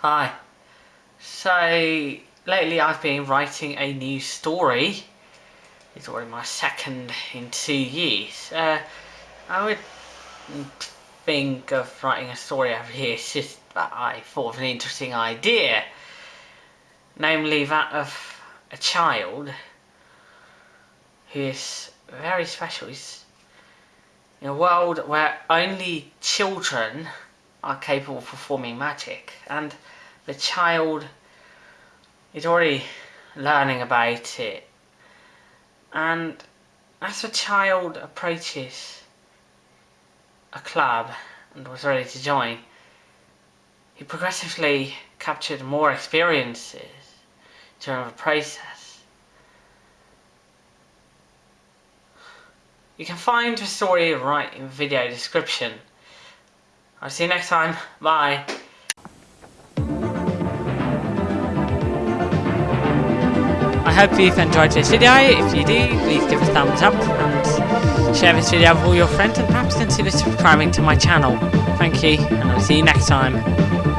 Hi. So, lately I've been writing a new story. It's already my second in two years. Uh, I would think of writing a story every year, it's just that I thought of an interesting idea. Namely that of a child who is very special. He's in a world where only children are capable of performing magic and the child is already learning about it and as the child approaches a club and was ready to join he progressively captured more experiences during the process. You can find the story right in the video description. I'll see you next time. Bye. I hope you've enjoyed this video. If you do, please give a thumbs up and share this video with all your friends and perhaps consider subscribing to my channel. Thank you and I'll see you next time.